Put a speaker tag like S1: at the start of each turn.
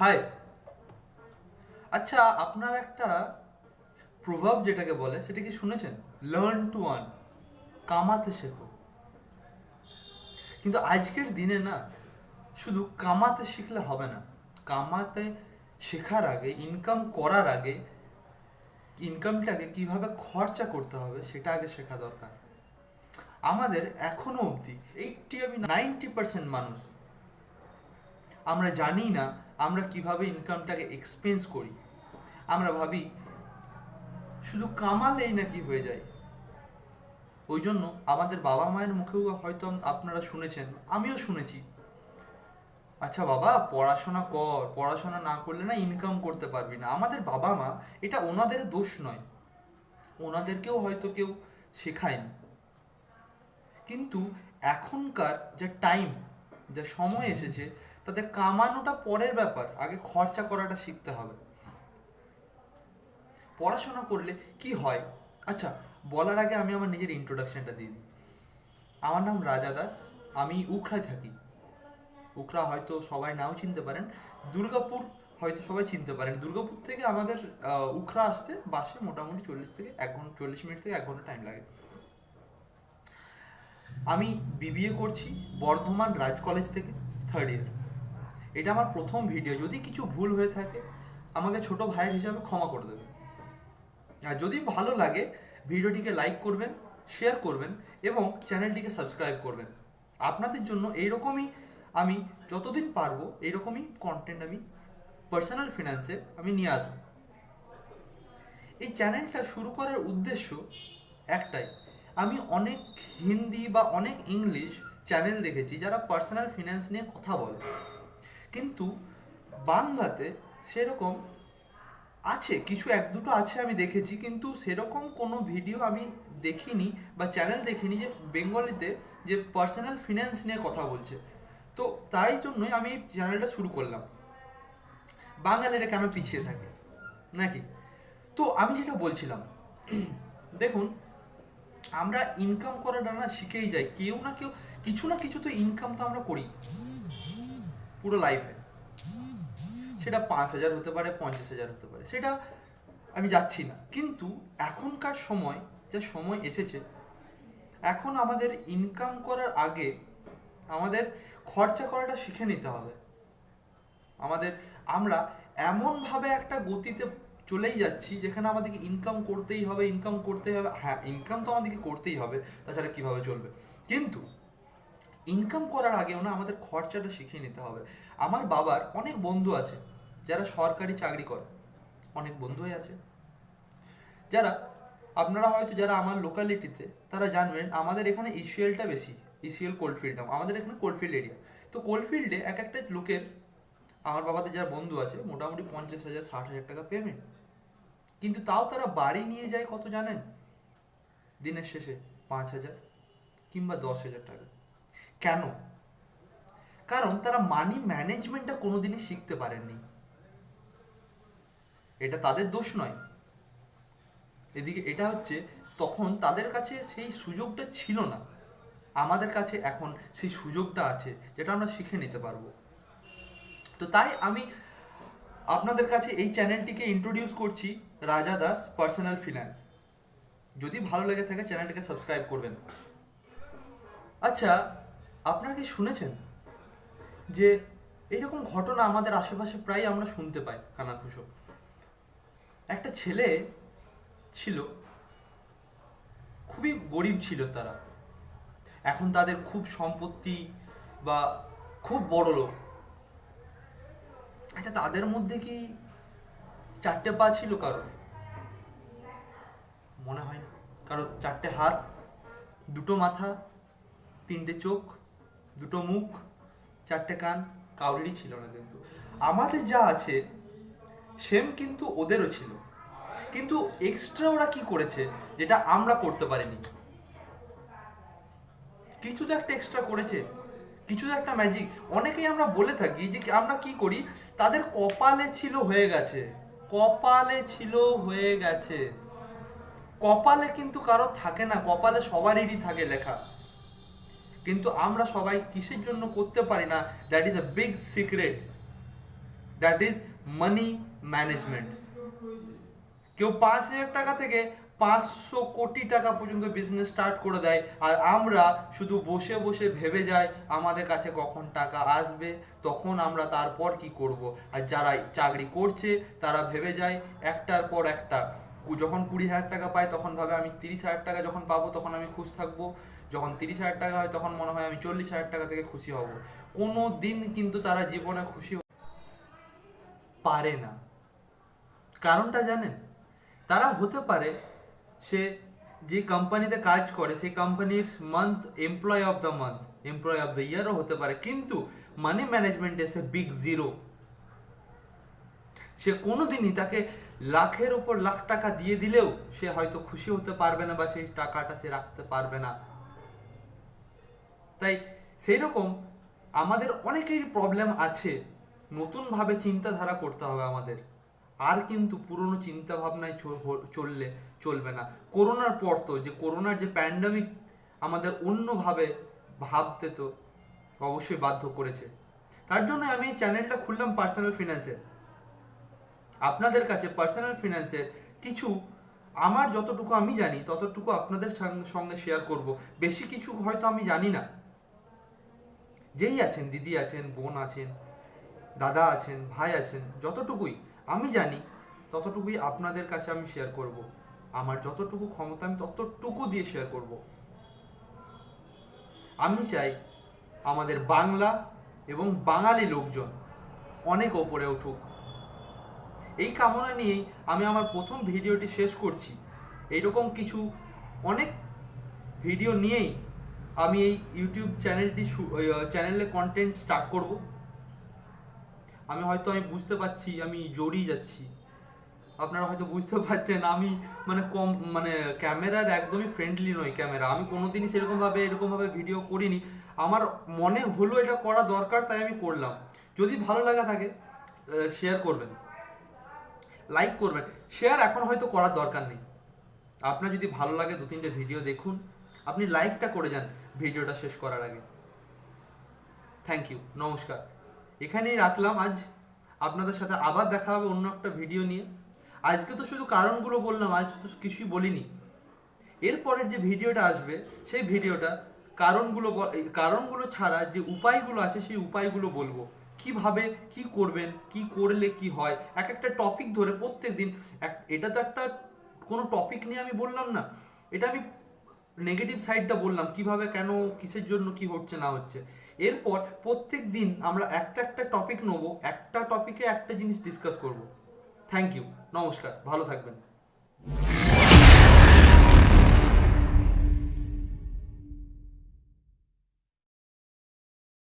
S1: High আচ্ছা আপনার একটা প্রভাব যেটাকে বলে, সেটা কি শুনেছেন? লার্ন টু আর্ন কামাতে শেখো। কিন্তু আজকের দিনে না, শুধু কামাতে শিখলে হবে না। কামাতে শেখার আগে ইনকাম করার আগে ইনকামটাকে কীভাবে খরচা করতে হবে, সেটা আগে শেখা দরকার। আমাদের এখনও অবধি এইটটি আমি নাইনটি পার্সেন্ট মানুষ, আমরা জানি না আমরা কীভাবে ইনকামটাকে এক্সপেন্স করি? আমরা ভাবি, শুধু কামালেই নাকি হয়ে যায়। ওই জন্য আমাদের বাবা মায়ের মুখেও হয়তো আপনারা শুনেছেন, আমিও শুনেছি। আচ্ছা বাবা, পড়াশোনা কর, পড়াশোনা না করলে না ইনকাম করতে পারবি না। আমাদের বাবা মা, এটা ওনাদের দোষ নয়। ওনাদেরকেও হয়তো কেউ শেখায়নি। কিন্তু এখনকার যে টাইম যে সময় এসেছে তাতে কামানোটা পরের ব্যাপার, আগে খরচা করাটা শিখতে হবে। পড়াশোনা করলে কি হয়? আচ্ছা বলার আগে আমি আমার নিজের ইন্ট্রোডাকশনটা দিই। আমার নাম রাজা দাস, আমি উখড়ায় থাকি। উখড়া হয়তো সবাই নাও চিনতে পারেন, দুর্গাপুর হয়তো সবাই চিনতে পারেন। দুর্গাপুর থেকে আমাদের উখড়া আসতে বাসে মোটামুটি চল্লিশ থেকে এক ঘণ্টা চল্লিশ মিনিট থেকে এক ঘণ্টা টাইম লাগে। আমি বিবিএ করছি বর্ধমান রাজ কলেজ থেকে থার্ড ইয়ার এটা আমার প্রথম ভিডিও যদি কিছু ভুল হয়ে থাকে, আমাকে ছোট ভাইয়ের হিসাবে ক্ষমা করে দেবে আর যদি ভালো লাগে, ভিডিওটিকে লাইক করবেন শেয়ার করবেন এবং চ্যানেলটিকে সাবস্ক্রাইব করবেন। আপনাদের জন্য এইরকমই আমি যতদিন পারব, এইরকমই কন্টেন্ট আমি পার্সোনাল ফিনান্সে আমি নিয়ে আসব। এই চ্যানেলটা শুরু করার উদ্দেশ্য একটাই। আমি অনেক হিন্দি বা অনেক ইংলিশ চ্যানেল দেখেছি যারা পার্সোনাল ফিনান্স নিয়ে কথা বলে। কিন্তু বাংলাতে সেরকম আছে, কিছু এক দুটো আছে আমি দেখেছি, কিন্তু সেরকম কোনো ভিডিও আমি দেখিনি বা চ্যানেল দেখিনি যে বেঙ্গলিতে যে পার্সোনাল ফিনান্স নিয়ে কথা বলছে। তো তাই জন্যই আমি চ্যানেলটা শুরু করলাম। বাঙালিরা কেন পিছিয়ে থাকে? নাকি? তো আমি যেটা বলছিলাম, দেখুন, আমরা ইনকাম করাটা না শিখেই যাই। কেউ না কেউ, কিছু না কিছু তো ইনকাম তো আমরা করি। পুরো লাইফে সেটা পাঁচ হাজার হতে পারে, পঞ্চাশ হাজার হতে পারে, সেটা আমি যাচ্ছি না। কিন্তু এখনকার সময়, যে সময় এসেছে, এখন আমাদের ইনকাম করার আগে আমাদের খরচা করাটা শিখে নিতে হবে। আমাদের, আমরা এমনভাবে একটা গতিতে চলেই যাচ্ছি, যেখানে আমাদেরকে ইনকাম করতেই হবে ইনকাম করতেই হবে। হ্যাঁ ইনকাম তো আমাদেরকে করতেই হবে, তাছাড়া কীভাবে চলবে? কিন্তু ইনকাম করার আগেও না আমাদের খরচাটা শিখিয়ে নিতে হবে। আমার বাবার অনেক বন্ধু আছে, যারা সরকারি চাকরি করে। অনেক বন্ধুই আছে। যারা, আপনারা হয়তো যারা আমার লোকালিটিতে তারা জানবেন আমাদের এখানে ইসিএলটা বেশি ইসিএল কোল্ডফিল্ডটা আমাদের এখানে কোল্ডফিল্ড এরিয়া তো কোল্ডফিল্ডে এক একটা লোকের, আমার বাবাদের যারা বন্ধু আছে, মোটামুটি পঞ্চাশ হাজার, ষাট হাজার টাকা পেমেন্ট কিন্তু তাও তারা বাড়ি নিয়ে যায় কত জানেন? দিনের শেষে পাঁচ হাজার কিংবা দশ হাজার টাকা। কেন? কারণ তারা মানি ম্যানেজমেন্টটা কোনোদিনই শিখতে পারেননি। এটা তাদের দোষ নয়। এদিকে এটা হচ্ছে, তখন তাদের কাছে সেই সুযোগটা ছিল না। আমাদের কাছে এখন সেই সুযোগটা আছে, যেটা আমরা শিখে নিতে পারব। তো তাই আমি আপনাদের কাছে এই চ্যানেলটিকে ইন্ট্রোডিউস করছি, রাজা দাস পার্সোনাল ফিনান্স যদি ভালো লেগে থাকে চ্যানেলটিকে সাবস্ক্রাইব করবেন। আচ্ছা আপনারা কি শুনেছেন যে এইরকম ঘটনা আমাদের আশেপাশে প্রায় আমরা শুনতে পাই কানাঘুষো একটা ছেলে ছিল, খুবই গরিব ছিল তারা। এখন তাদের খুব সম্পত্তি বা খুব বড় লোক। আচ্ছা তাদের মধ্যে কি চারটে পা ছিল কারোর? মনে হয় না। কারও চারটে হাত, দুটো মাথা, তিনটে চোখ দুটো মুখ, চারটে কান, কাউরেরই ছিল না কিন্তু। আমাদের যা আছে সেম কিন্তু ওদেরও ছিল। কিন্তু এক্সট্রা ওরা কি করেছে, যেটা আমরা করতে পারিনি? কিছু তো একটা এক্সট্রা করেছে, কিছু তো একটা ম্যাজিক অনেকেই আমরা বলে থাকি যে আমরা কি করি, তাদের কপালে ছিল হয়ে গেছে। কপালে ছিল হয়ে গেছে। কপালে কিন্তু কারও থাকে না, কপালে সবারই থাকে লেখা। কিন্তু আমরা সবাই কিসের জন্য করতে পারি না? That is a big secret that is money management কেউ পাঁচ হাজার টাকা থেকে পাঁচশো কোটি টাকা পর্যন্ত বিজনেস স্টার্ট করে দেয়। আর আমরা শুধু বসে বসে ভেবে যাই আমাদের কাছে কখন টাকা আসবে, তখন আমরা তারপর কি করব? আর যারা চাকরি করছে, তারা ভেবে যায় একটার পর একটা যখন কুড়ি হাজার টাকা পায় তখন ভাবে আমি তিরিশ হাজার টাকা যখন পাবো, তখন আমি খুশ থাকব। যখন তিরিশ হাজার টাকা হয়, তখন মনে হয় আমি চল্লিশ হাজার টাকা থেকে খুশি হব। কোনো দিন কিন্তু তারা জীবনে খুশি পারে না। কারণটা জানেন? তারা হতে পারে সে যে কোম্পানিতে কাজ করে, সেই কোম্পানির month employee of the month employee of the ইয়ারও হতে পারে। কিন্তু মানি ম্যানেজমেন্ট এসে বিগ জিরো সে কোনোদিনই তাকে লাখের ওপর লাখ টাকা দিয়ে দিলেও সে হয়তো খুশি হতে পারবে না বা সেই টাকাটা সে রাখতে পারবে না। তাই সেই রকম আমাদের অনেকেরই প্রবলেম আছে। নতুনভাবে চিন্তাধারা করতে হবে আমাদের। আর কিন্তু পুরনো চিন্তা ভাবনায় চ- চললে চলবে না। করোনার পর তো, যে করোনার যে প্যান্ডামিক আমাদের অন্যভাবে ভাবতে তো অবশ্যই বাধ্য করেছে। তার জন্য আমি এই চ্যানেলটা খুললাম পার্সোনাল ফিনান্সের আপনাদের কাছে পার্সোনাল ফিনান্সের কিছু, আমার যতটুকু আমি জানি, ততটুকু আপনাদের সঙ্গে- শেয়ার করব। বেশি কিছু হয়তো আমি জানি না। যেই আছেন, দিদি আছেন, বোন আছেন, দাদা আছেন, ভাই আছেন, যতটুকুই আমি জানি, ততটুকুই আপনাদের কাছে আমি শেয়ার করব। আমার যতটুকু ক্ষমতা, আমি ততটুকু দিয়ে শেয়ার করব। আমি চাই আমাদের বাংলা এবং বাঙালি লোকজন অনেক ওপরে উঠুক। এই কামনা নিয়েই আমি আমার প্রথম ভিডিওটি শেষ করছি। এইরকম কিছু অনেক ভিডিও নিয়েই আমি এই ইউটিউব চ্যানেলটি চ্যানেলে কন্টেন্ট স্টার্ট করব। আমি হয়তো আমি বুঝতে পারছি, আমি জড়িয়ে যাচ্ছি। আপনারা হয়তো বুঝতে পারছেন, আমি মানে কম মানে ক্যামেরার একদমই ফ্রেন্ডলি নই ক্যামেরা। আমি কোনোদিনই সেরকমভাবে, এরকমভাবে ভিডিও করিনি। আমার মনে হলো এটা করা দরকার, তাই আমি করলাম। যদি ভালো লাগা থাকে শেয়ার করবেন। লাইক করবেন। শেয়ার এখন হয়তো করার দরকার নেই। আপনার যদি ভালো লাগে দু তিনটে ভিডিও দেখুন। আপনি লাইকটা করে যান ভিডিওটা শেষ করার আগে। থ্যাংক ইউ নমস্কার। এখানেই রাখলাম আজ। আপনাদের সাথে আবার দেখা হবে অন্য একটা ভিডিও নিয়ে। আজকে তো শুধু কারণগুলো বললাম, আজ তো কিছুই বলিনি। এরপরের যে ভিডিওটা আসবে, সেই ভিডিওটা কারণগুলো কারণগুলো ছাড়া যে উপায়গুলো আছে, সেই উপায়গুলো বলব। কীভাবে, কি করবেন, কি করলে কি হয়, এক একটা টপিক ধরে প্রত্যেক দিন এটা তো একটা কোনো টপিক নিয়ে আমি বললাম না। এটা আমি নেগেটিভ সাইডটা বললাম, কীভাবে, কেন, কিসের জন্য, কি হচ্ছে, না হচ্ছে। এরপর প্রত্যেক দিন আমরা একটা একটা টপিক নেব, একটা টপিকে একটা জিনিস ডিসকাস করব। থ্যাংক ইউ নমস্কার, ভালো থাকবেন।